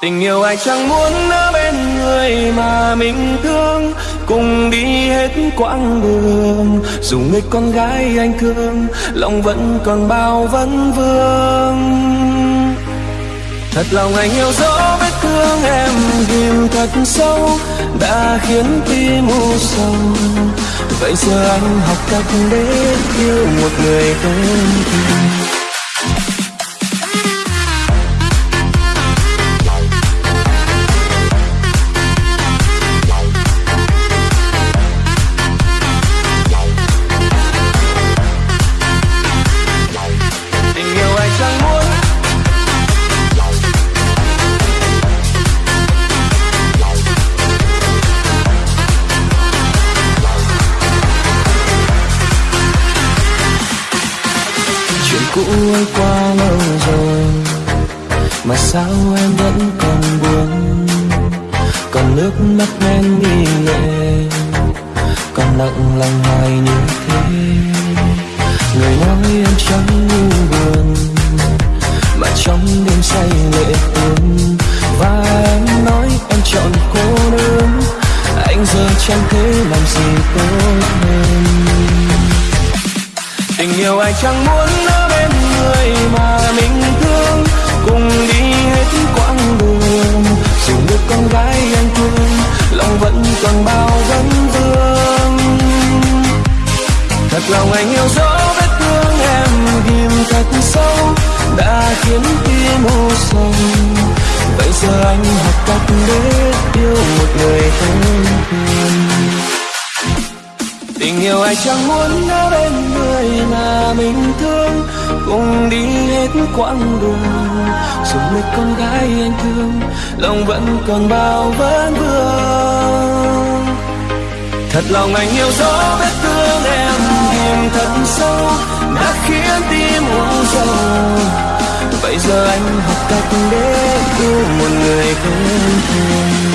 Tình yêu ai chẳng muốn ở bên người mà mình thương. Cùng đi hết quãng đường, Dù người con gái anh thương, Lòng vẫn còn bao vấn vương. Thật lòng anh yêu dấu vết thương em ghim thật sâu, Đã khiến tim u sầu. Vậy giờ anh học cách để yêu một người tên thương trôi qua lâu rồi, mà sao em vẫn còn buồn? Còn nước mắt em đi lệ còn nặng lòng hoài như thế. Người nói em chẳng như buồn, mà trong đêm say lệ tuôn và em nói em chọn cô đơn. Anh giờ chẳng thể làm gì tốt hơn. Mình yêu ai chẳng muốn ở bên người mà mình thương. Cùng đi hết quãng đường, dù được con gái anh thương, lòng vẫn còn bao vấn vương. Thật lòng anh yêu dấu vết thương em ghim thật sâu, đã khiến tim u sầu. Vậy giờ anh học cách để yêu một người thân? thương tình yêu ai chẳng muốn ở bên người mà mình thương. Cùng đi hết quãng đường, dù biết con gái anh thương, lòng vẫn còn bao vấn vương. Thật lòng anh yêu dấu vết thương em tìm thật sâu, đã khiến tim u sầu vậy giờ anh học cách để yêu một người không thương.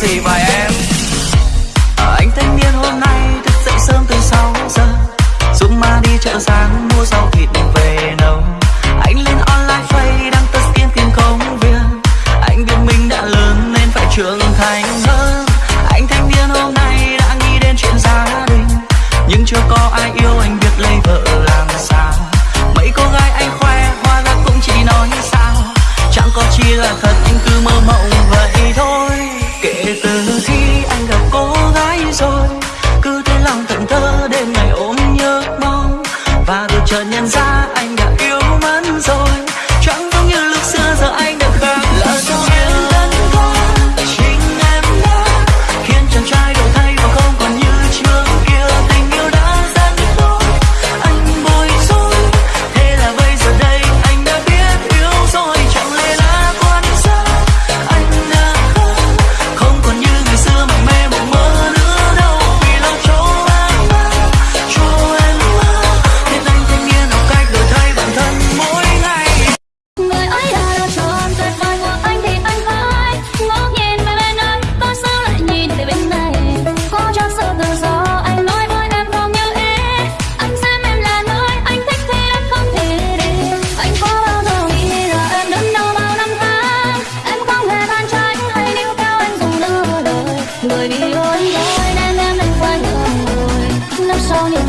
gì mà em? À, anh thanh niên hôm nay thức dậy sớm từ 6 giờ dũng ma đi chợ sáng mua rau thịt về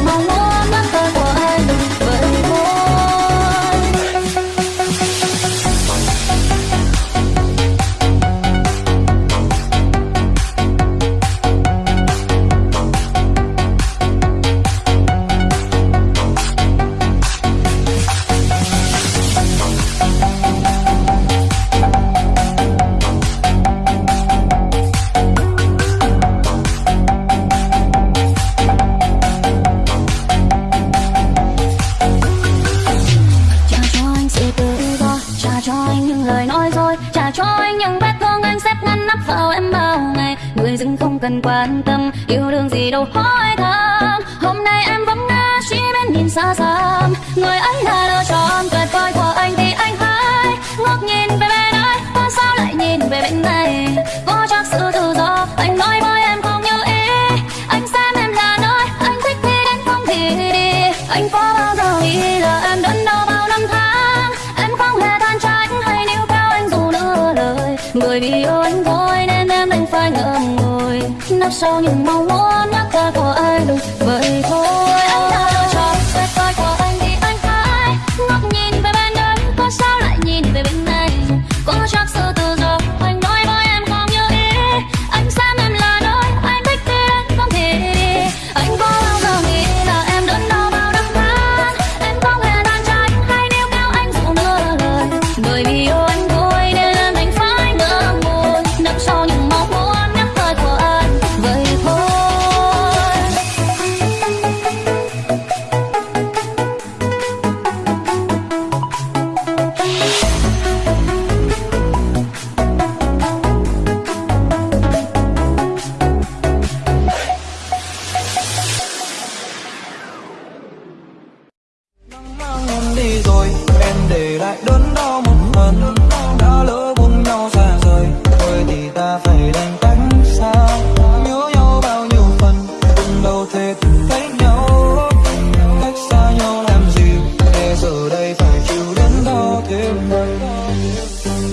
Mong cần quan tâm, yêu đương gì đâu hỏi thăm. Hôm nay em vẫn nghe chỉ bên nhìn xa xăm. Người ấy là lựa chọn tuyệt vời của anh thì anh hãy ngước nhìn về bên ấy ta sao lại nhìn về bên này? nắp sau những mong muốn nhắc ta có ai đúng vậy thôi.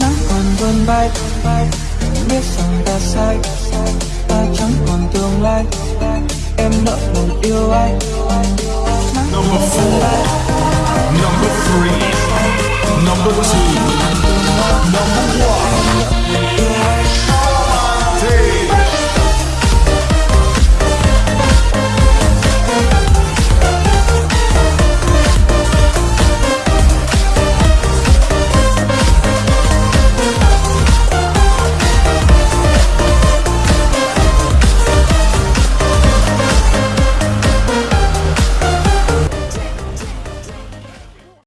nắng còn vươn bay biết rằng ta sai. Ta chẳng còn tương lai. Em nợ lòng yêu anh Number four, number three, number two.